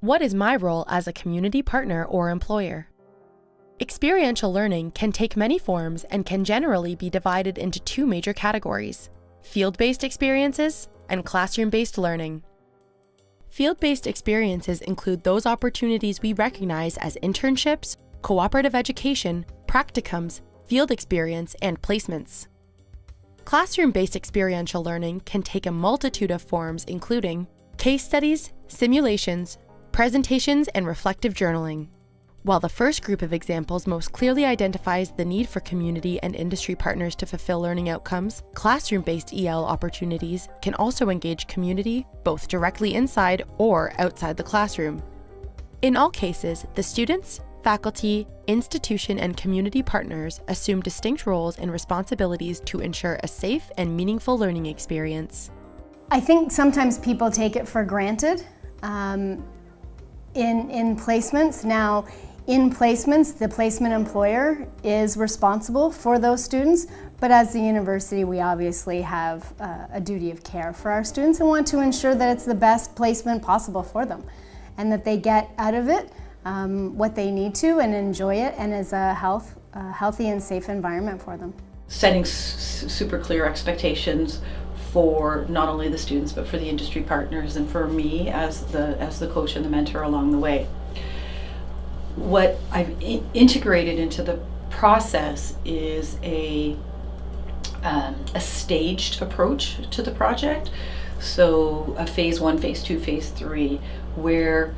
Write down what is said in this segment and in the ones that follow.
What is my role as a community partner or employer? Experiential learning can take many forms and can generally be divided into two major categories, field-based experiences and classroom-based learning. Field-based experiences include those opportunities we recognize as internships, cooperative education, practicums, field experience, and placements. Classroom-based experiential learning can take a multitude of forms including case studies, simulations, presentations, and reflective journaling. While the first group of examples most clearly identifies the need for community and industry partners to fulfill learning outcomes, classroom-based EL opportunities can also engage community, both directly inside or outside the classroom. In all cases, the students, faculty, institution, and community partners assume distinct roles and responsibilities to ensure a safe and meaningful learning experience. I think sometimes people take it for granted um, in, in placements. Now, in placements, the placement employer is responsible for those students, but as the university, we obviously have uh, a duty of care for our students and want to ensure that it's the best placement possible for them and that they get out of it um, what they need to and enjoy it and is a health, uh, healthy and safe environment for them. Setting super clear expectations for not only the students but for the industry partners and for me as the as the coach and the mentor along the way. What I've integrated into the process is a um, a staged approach to the project. So a phase one, phase two, phase three, where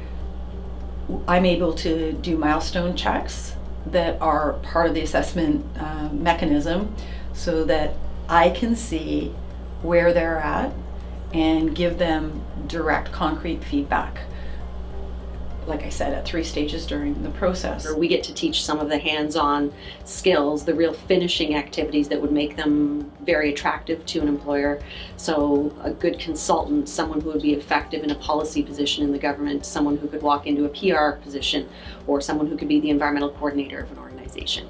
I'm able to do milestone checks that are part of the assessment uh, mechanism so that I can see where they're at and give them direct concrete feedback like I said, at three stages during the process. We get to teach some of the hands-on skills, the real finishing activities that would make them very attractive to an employer. So a good consultant, someone who would be effective in a policy position in the government, someone who could walk into a PR position, or someone who could be the environmental coordinator of an organization.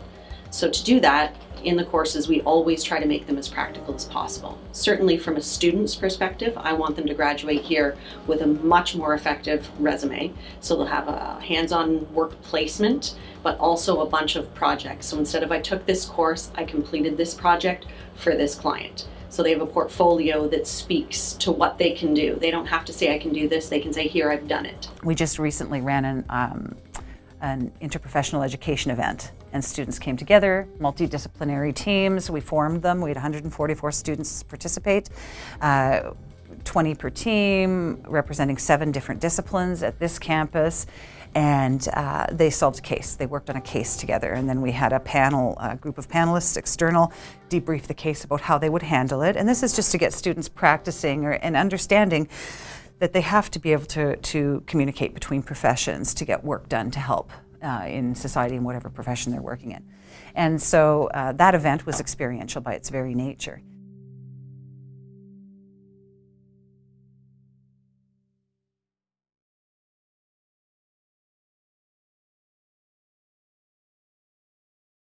So to do that, in the courses, we always try to make them as practical as possible. Certainly from a student's perspective, I want them to graduate here with a much more effective resume. So they'll have a hands-on work placement, but also a bunch of projects. So instead of I took this course, I completed this project for this client. So they have a portfolio that speaks to what they can do. They don't have to say, I can do this. They can say, here, I've done it. We just recently ran an um, an interprofessional education event and students came together, multidisciplinary teams, we formed them, we had 144 students participate, uh, 20 per team, representing seven different disciplines at this campus, and uh, they solved a case. They worked on a case together, and then we had a panel, a group of panelists, external, debrief the case about how they would handle it, and this is just to get students practicing or, and understanding that they have to be able to, to communicate between professions to get work done to help uh, in society in whatever profession they're working in. And so uh, that event was experiential by its very nature.